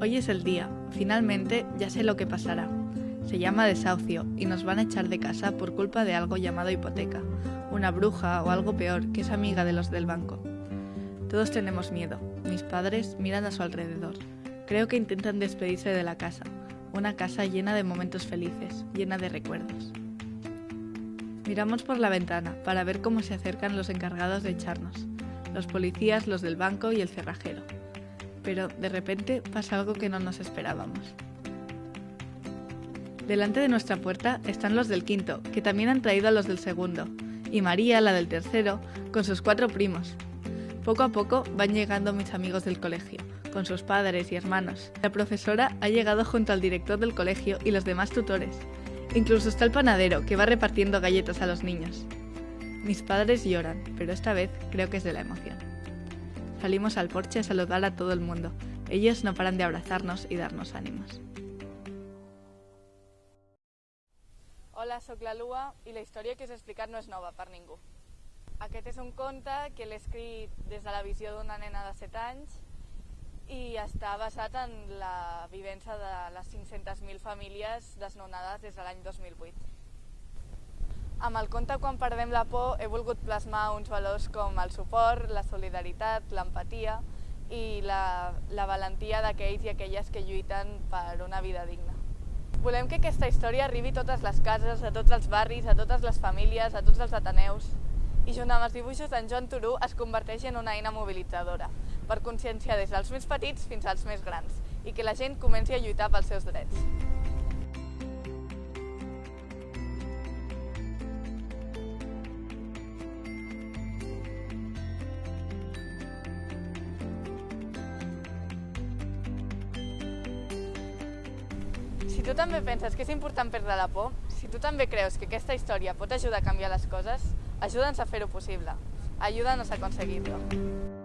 Hoy es el día. Finalmente ya sé lo que pasará. Se llama desahucio y nos van a echar de casa por culpa de algo llamado hipoteca, una bruja o algo peor que es amiga de los del banco. Todos tenemos miedo. Mis padres miran a su alrededor. Creo que intentan despedirse de la casa, una casa llena de momentos felices, llena de recuerdos. Miramos por la ventana para ver cómo se acercan los encargados de echarnos, los policías, los del banco y el cerrajero. Pero de repente pasa algo que no nos esperábamos. Delante de nuestra puerta están los del quinto, que también han traído a los del segundo, y María, la del tercero, con sus cuatro primos. Poco a poco van llegando mis amigos del colegio, con sus padres y hermanos. La profesora ha llegado junto al director del colegio y los demás tutores. Incluso está el panadero, que va repartiendo galletas a los niños. Mis padres lloran, pero esta vez creo que es de la emoción. Salimos al porche a saludar a todo el mundo. Ellos no paran de abrazarnos y darnos ánimos. Hola, sóc la Lua la història que us he explicat no és nova per ningú. Aquest és un conte que l'he escrit des de la visió d'una nena de 7 anys i està basat en la vivència de les 500.000 famílies desnonades des de l'any 2008. Amb el conte Quan perdem la por he volgut plasmar uns valors com el suport, la solidaritat, l'empatia i la, la valentia d'aquells i aquelles que lluiten per una vida digna. Volem que aquesta història arribi a totes les cases, a tots els barris, a totes les famílies, a tots els ateneus i junt amb els dibuixos d'en Joan Turú es converteix en una eina mobilitzadora per conscienciar des dels més petits fins als més grans i que la gent comenci a lluitar pels seus drets. Si tu també penses que és important perdre la por, si tu també creus que aquesta història pot ajudar a canviar les coses, ajuda'ns a fer-ho possible. Ayúdanos a conseguirlo.